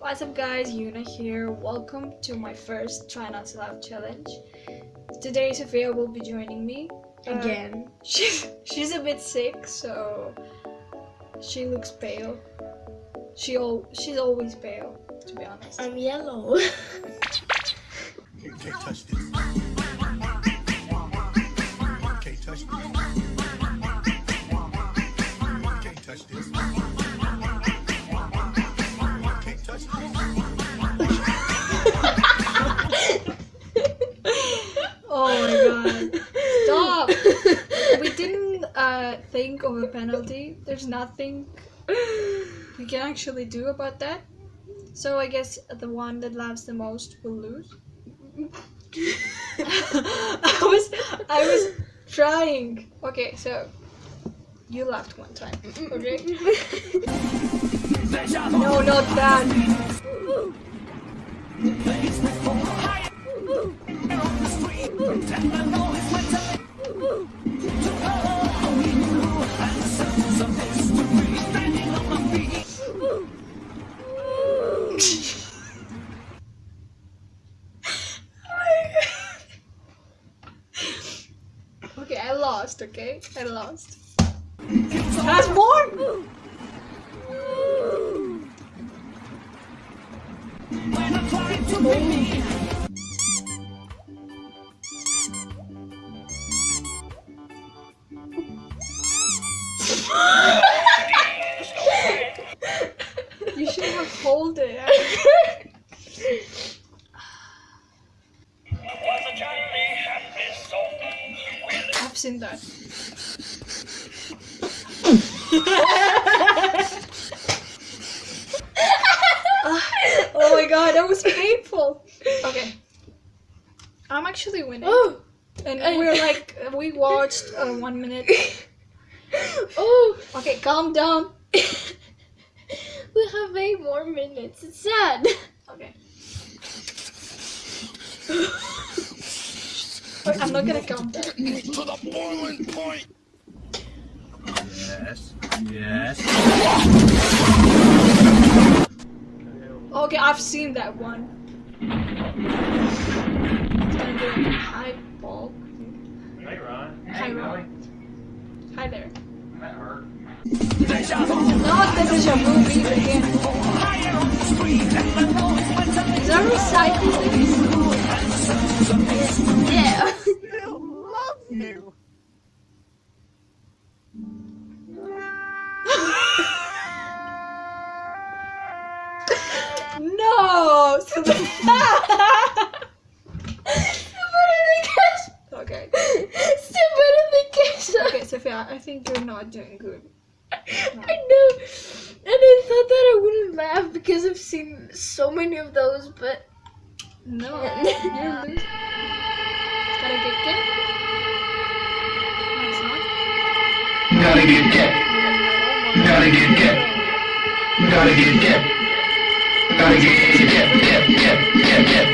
What's up guys, Yuna here. Welcome to my first Try Not to Laugh challenge. Today Sophia will be joining me. Uh, Again. she's, she's a bit sick, so she looks pale. She al- she's always pale, to be honest. I'm yellow. Can't touch this. A penalty. There's nothing we can actually do about that. So I guess the one that laughs the most will lose. I was I was trying. Okay, so you laughed one time. Okay? no, not that. Okay, I lost, okay? I lost. That's more! You hold it. I've seen that. Oh my god, that was painful. Okay. I'm actually winning. oh, And we're like, we watched uh, one minute. oh, Okay, calm down. We have eight more minutes. It's sad. Okay. Wait, I'm not gonna count that. to the boiling point. Yes. Yes. Okay, I've seen that one. It's gonna be like a high ball. Hey, Ron. Hi, Ron. Hi there. That hurt. Not this is your movie again. Is that recycled? Yeah. love you. No! Okay, Sophia, I think you're not doing good. I know. And I thought that I wouldn't laugh because I've seen so many of those, but No, you're. Gotta get get. No, it's not. Gotta get get, gotta get get, gotta get get, gotta get get get get get get.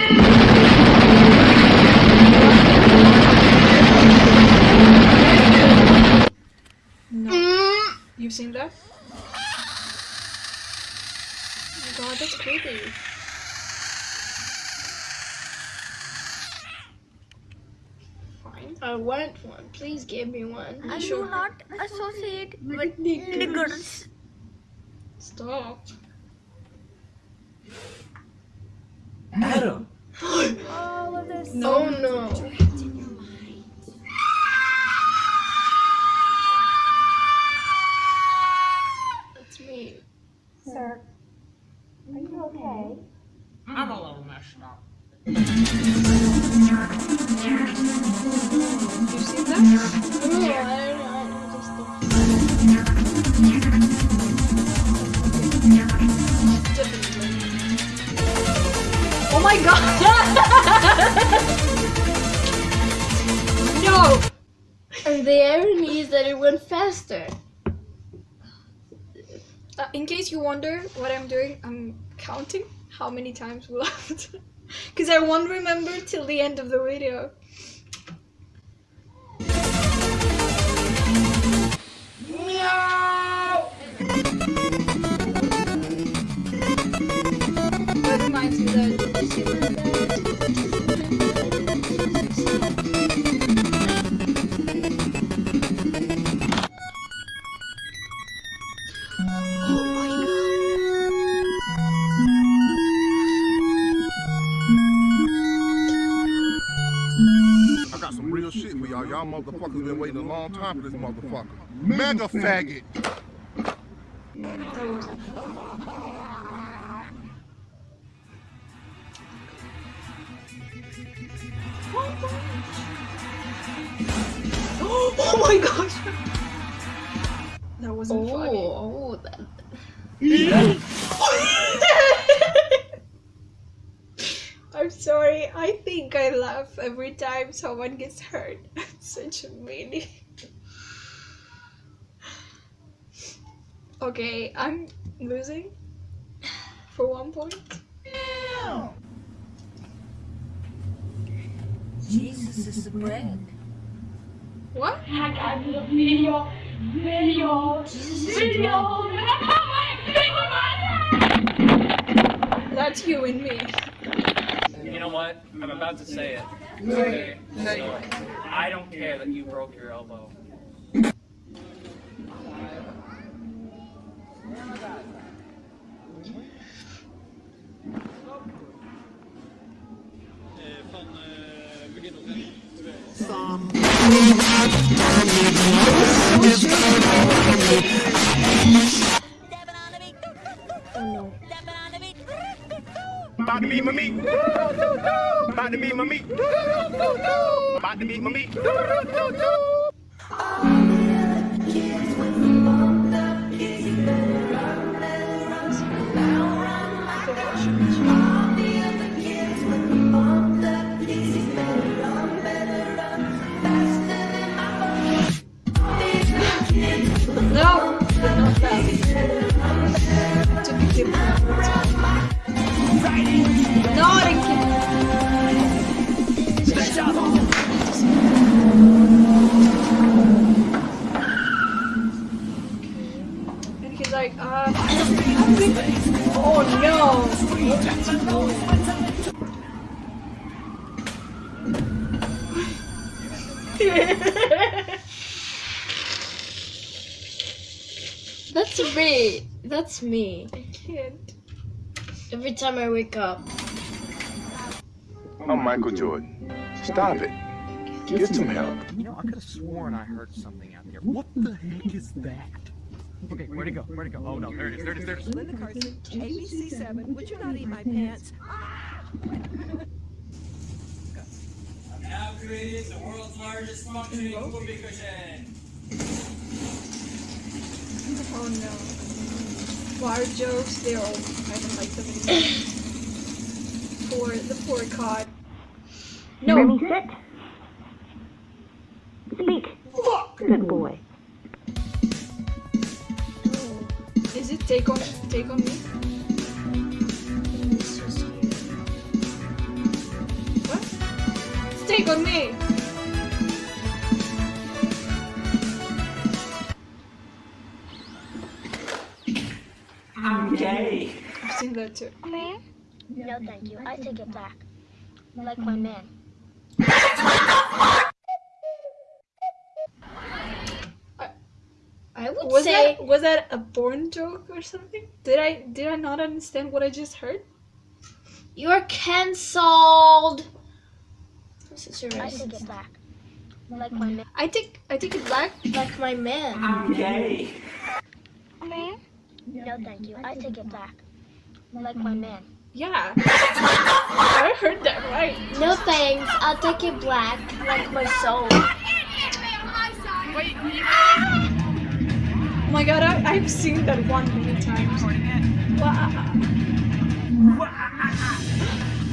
No. mm, You've seen that? Oh my god, that's creepy. Fine. I want one. Please give me one. I do not associate with niggers. Stop. Adam. No, no. Sir, are you okay? I'm a little messed up. You've seen that? No, I don't know. Oh my god! no! And the irony is that it went faster. Uh, in case you wonder what I'm doing, I'm counting how many times we laughed. Because I won't remember till the end of the video. motherfuckers motherfucker. Mega faggot. Oh my gosh! That wasn't oh, funny. Oh, oh, that, I'm sorry. I think I laugh every time someone gets hurt. I'm such a meanie. Okay, I'm losing for one point. Jesus is the bread. What? I got the video, video, video. That's you and me. You know what? I'm about to say it. Okay. So, I don't care that you broke your elbow. About to meet my meat. About to meet my meat. About to meet my meat. But not that. To be different. No, I didn't kill And he's like, oh no. That's me. That's me. I can't. Every time I wake up. I'm Michael Jordan. Stop it. Get some help. You know, I could have sworn I heard something out there. What the heck is that? Okay, where'd it go? Where'd it go? Oh no, there it is, there it is, there it is. Linda Carson, ABC7. Would you not eat my pants? Now created the world's largest functioning whoopee cushion. Oh no. Fart jokes, they're all, I don't like them anymore. poor, the poor cod. No! Remy, sit. Speak. Good boy. Oh, is it take on, take on me? What? It's take on me! That too. No, thank you. I take it back. Like my man. I would Was say that was that a born joke or something? Did I did I not understand what I just heard? you're cancelled. This is your I take it back. Like my man. I think I think it back. like my man. I'm gay. Man? No, thank you. I take it back. Like my mm. man. Yeah. I heard that right. No thanks. I'll take it black like my soul. Oh my god, I, I've seen that one many times. Wah.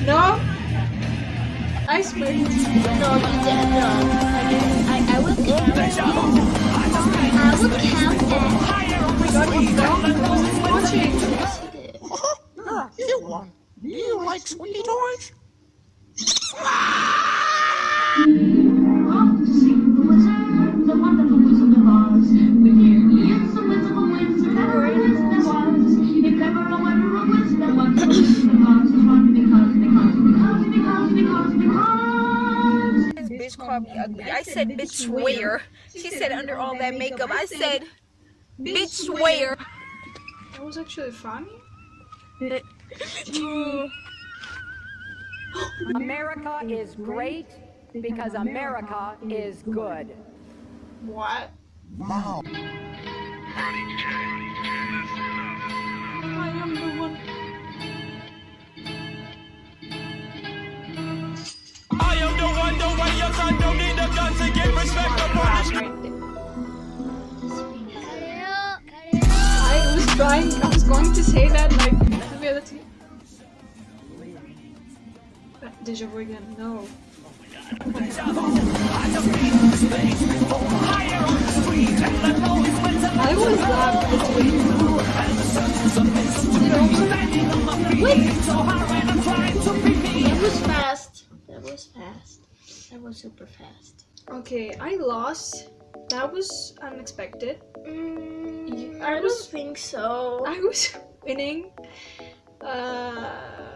No? I swear. No, you didn't. No, I. I, I will count. I will count that. You like sweetie toys? This bitch called me ugly. I said, bitch, swear. She said, under all that makeup, I said, bitch, swear. That was actually funny. America is great because America is good. What? Mom. I am the one. I am the one, the way your son don't need a gun to get respect upon the. I was trying, I was going to say that like Deja vu again, no. I was laughed. That was fast. That was fast. That was super fast. Okay, I lost. That was unexpected. Mm, I I was- don't think so. I was winning. Uh,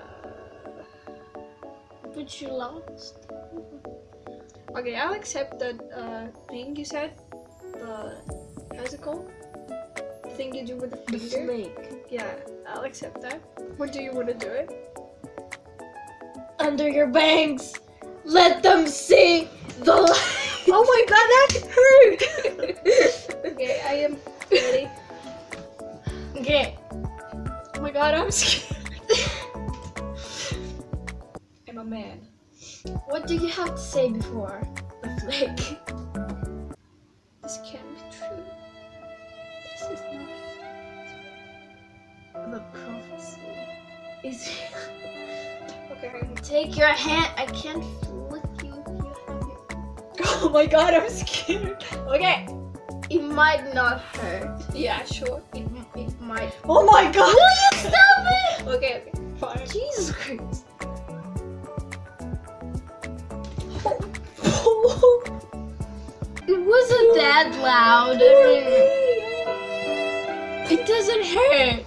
But you lost. okay, I'll accept that uh, thing you said. The how's it called? The thing you do with the finger. The flake. Yeah, I'll accept that. What do you want to do it? Under your bangs. Let them see the light. Oh my god, that hurt! okay, I am ready. Okay. Oh my god, I'm scared. A man. What do you have to say before the flake? This can't be true. This is not. The prophecy is it Okay. Take your hand. I can't flick you you. Oh my god, I'm scared. Okay. It might not hurt. Yeah, sure. It, it might. Oh my god! That loud. I mean, it doesn't hurt.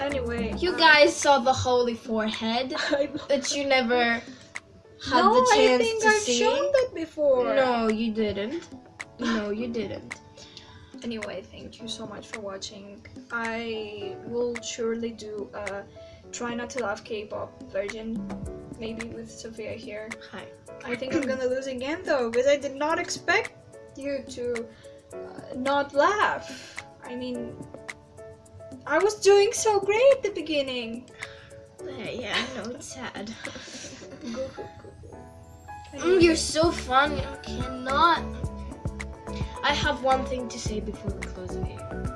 Anyway, You guys saw the holy forehead that you never had no, the chance I think to I've see. shown that before. No, you didn't. No, you didn't. Anyway, thank you so much for watching. I will surely do a try not to laugh K-pop version, maybe with Sophia here. Hi. I think I'm gonna lose again though, because I did not expect you to uh, not laugh. I mean, I was doing so great at the beginning. Yeah, yeah, I know it's sad. Go, go, go. Mm, you're so funny. I cannot. I have one thing to say before we close the video.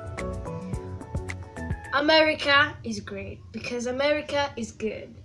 America is great because America is good.